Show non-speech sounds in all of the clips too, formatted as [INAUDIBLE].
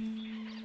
Mm.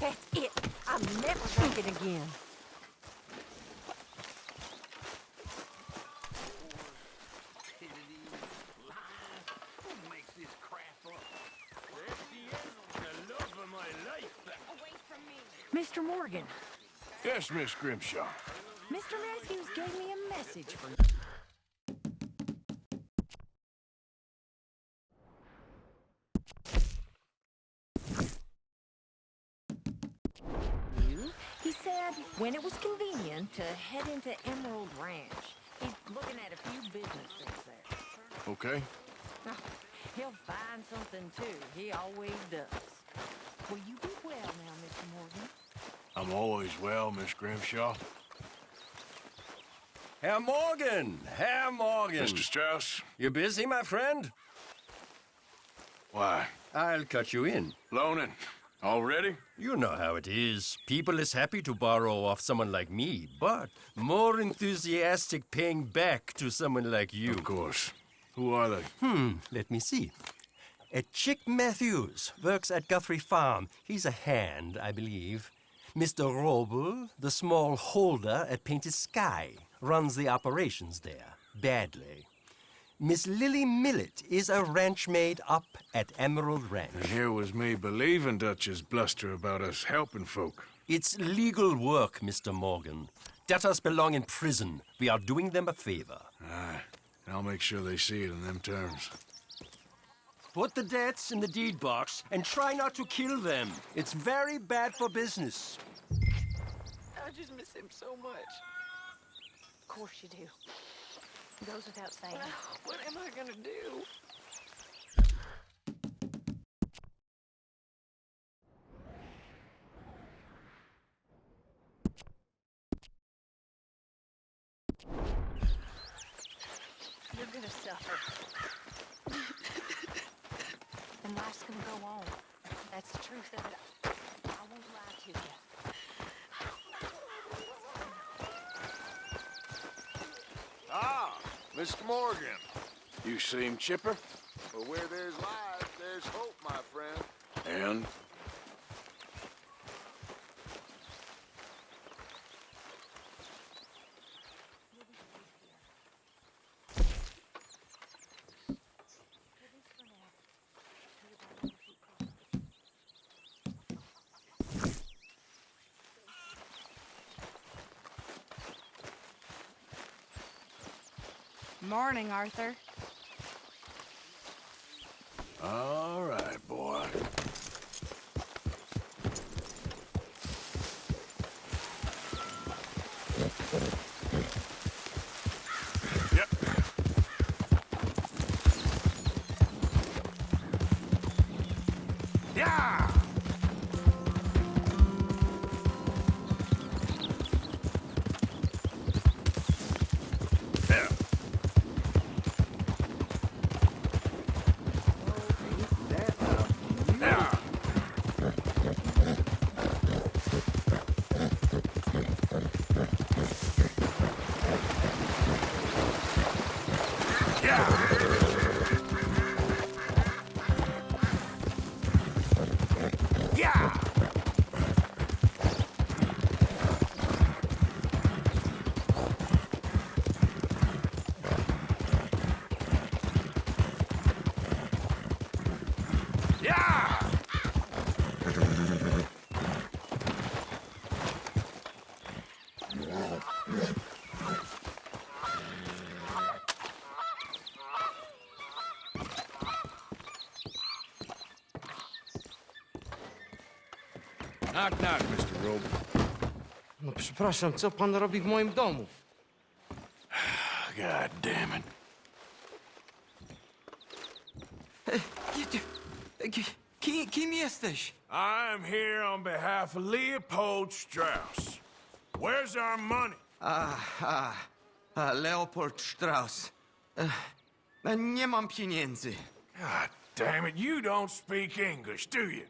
That's it. I'm never drinking again. Stupidity, lies. Who makes this crap up? That's the end the love of my life. Mr. Morgan, Yes, Miss Grimshaw. Mr. Matthews gave me a message for you. He said when it was convenient to head into Emerald Ranch. He's looking at a few business things there. Okay. Oh, he'll find something too. He always does. Will you be well now, Mr. Morgan? I'm always well, Miss Grimshaw. Herr Morgan! Herr Morgan! Mr. Strauss, You busy, my friend? why? I'll cut you in. Loaning. Already? You know how it is. People is happy to borrow off someone like me, but more enthusiastic paying back to someone like you. Of course. Who are they? Hmm, let me see. A Chick Matthews works at Guthrie Farm. He's a hand, I believe. Mr. Wrobel, the small holder at Painted Sky, runs the operations there, badly. Miss Lily Millet is a ranch maid up at Emerald Ranch. And here was me believing Dutch's bluster about us helping folk. It's legal work, Mr. Morgan. Debtors belong in prison. We are doing them a favor. Aye. I'll make sure they see it in them terms. Put the debts in the deed box and try not to kill them. It's very bad for business. I just miss him so much. Of course you do. Goes without saying. What am I gonna do? You're gonna suffer. and life's gonna go on. That's the truth of it. I won't lie to you. Ah, Mr. Morgan. You seem chipper? But where there's life, there's hope, my friend. And? Morning, Arthur. All right, boy. Yep. Yeah! Knock, knock, Mr. Robe. No przepraszam, co pan robi w moim domu? God damn it. Kim, kim jesteś? I'm here on behalf of Leopold Strauss. Where's our money? A, a, a Leopold Strauss. Nie mam pieniędzy. God damn it, you don't speak English, do you?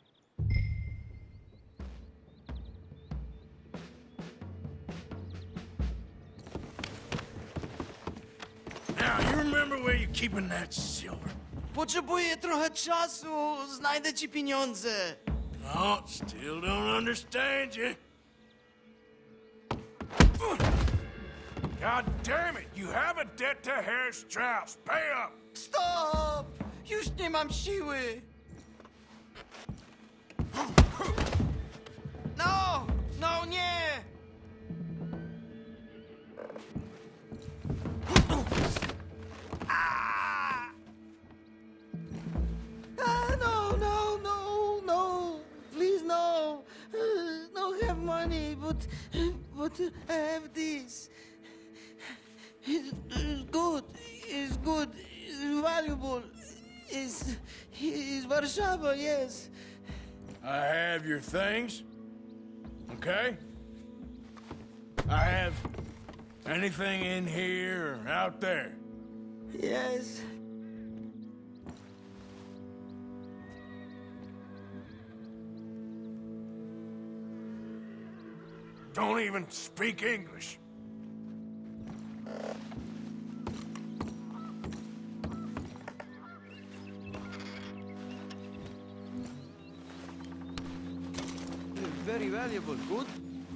You remember where you're keeping that silver? Potrzebuję trochę czasu. Znajdę ci pieniądze. Oh, still don't understand you. God damn it, you have a debt to Harry Strauss. Pay up! Stop! Już nie mam siły. No! No nie! But I have this. It's, it's good. It's good. It's valuable. It's, it's Warszawa, yes. I have your things. Okay? I have anything in here or out there. Yes. Don't even speak English. Very valuable. Good.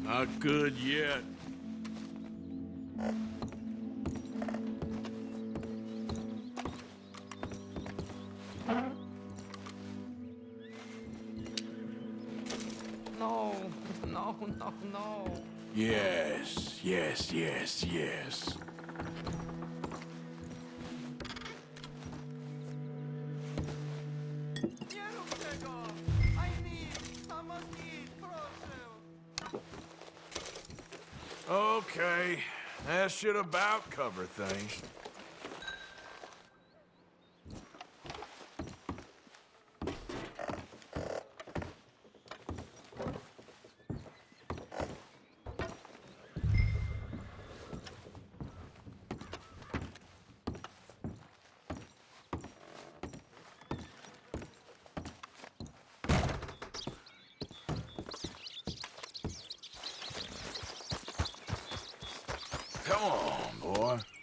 Not good yet. No, [LAUGHS] no, no. Yes, yes, yes, yes. Nie rób tego! I need, sama need, proszę! Okay, that should about cover things. Come on, boy.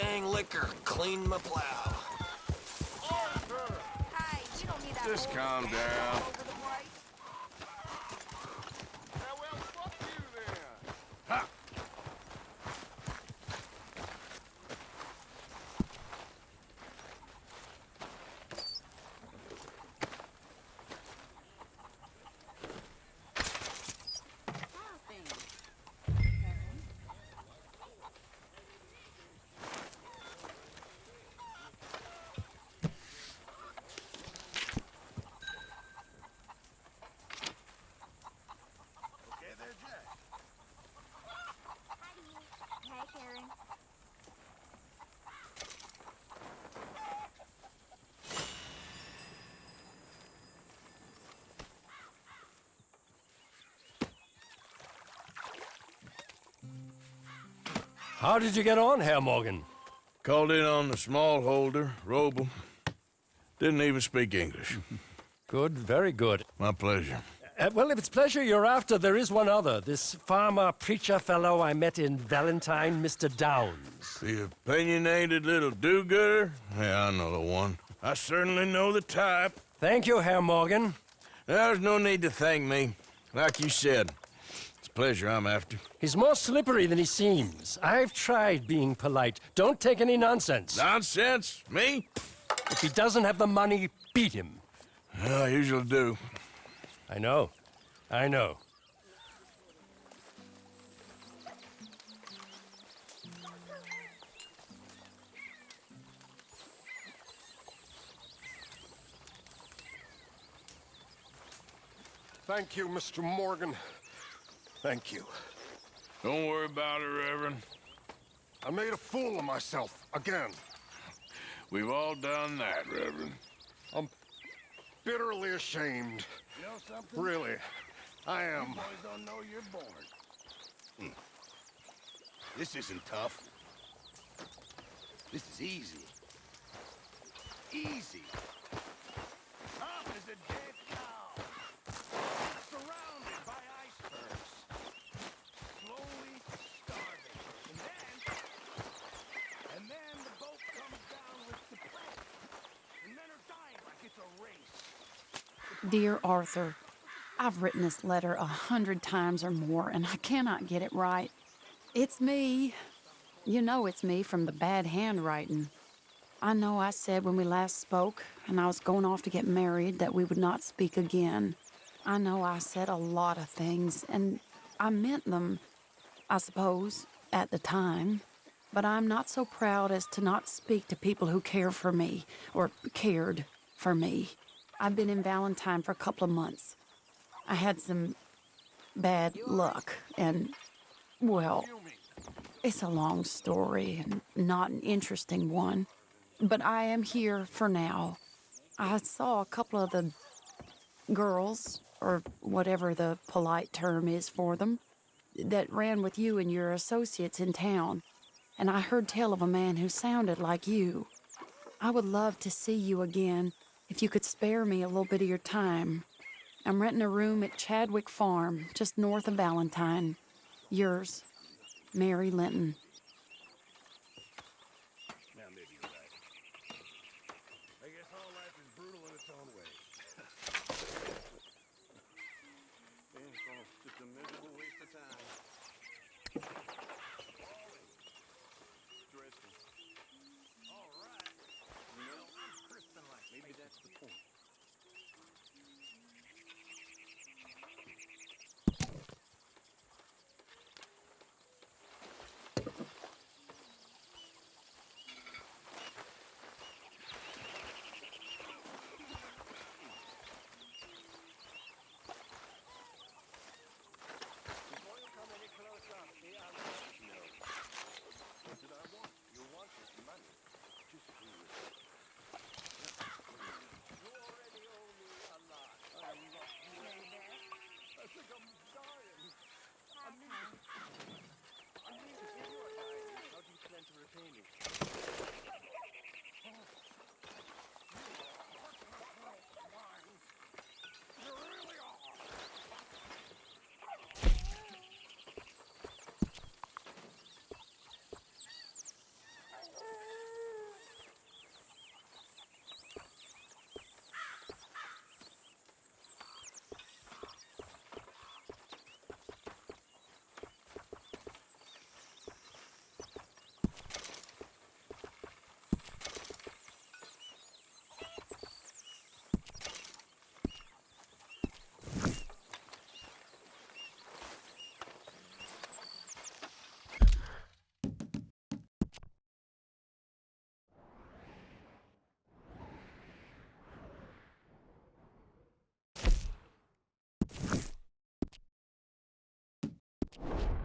Dang liquor cleaned my plow. Hey, you don't need that Just calm thing down. How did you get on, Herr Morgan? Called in on the smallholder, Wrobel. Didn't even speak English. [LAUGHS] Good, very good. My pleasure. Uh, well, if it's pleasure you're after, there is one other. This farmer preacher fellow I met in Valentine, Mr. Downes. The opinionated little do-gooder? Yeah, I know the one. I certainly know the type. Thank you, Herr Morgan. There's no need to thank me. Like you said, it's a pleasure I'm after. He's more slippery than he seems. I've tried being polite. Don't take any nonsense. Nonsense? Me? If he doesn't have the money, beat him. Well, I usually do. I know. I know. Thank you, Mr. Morgan. Thank you. Don't worry about it, Reverend. I made a fool of myself again. We've all done that, Reverend. I'm bitterly ashamed. You know something? Really, I am. Boys don't know you're born. Hmm. This isn't tough. This is easy. Easy. Tough as a dead cow. Surrounded by icebergs. Slowly starving. And then... And then the boat comes down with the prey. And men are dying like it's a race. Dear Arthur, I've written this letter a hundred times or more, and I cannot get it right. It's me. You know it's me from the bad handwriting. I know I said when we last spoke, and I was going off to get married, that we would not speak again. I know I said a lot of things, and I meant them, I suppose, at the time. But I'm not so proud as to not speak to people who care for me, or cared for me. I've been in Valentine for a couple of months. I had some bad luck, and, well, it's a long story and not an interesting one. But I am here for now. I saw a couple of the girls, or whatever the polite term is for them, that ran with you and your associates in town. And I heard tell of a man who sounded like you. I would love to see you again if you could spare me a little bit of your time. I'm renting a room at Chadwick Farm, just north of Valentine. Yours, Mary Linton. Ugh.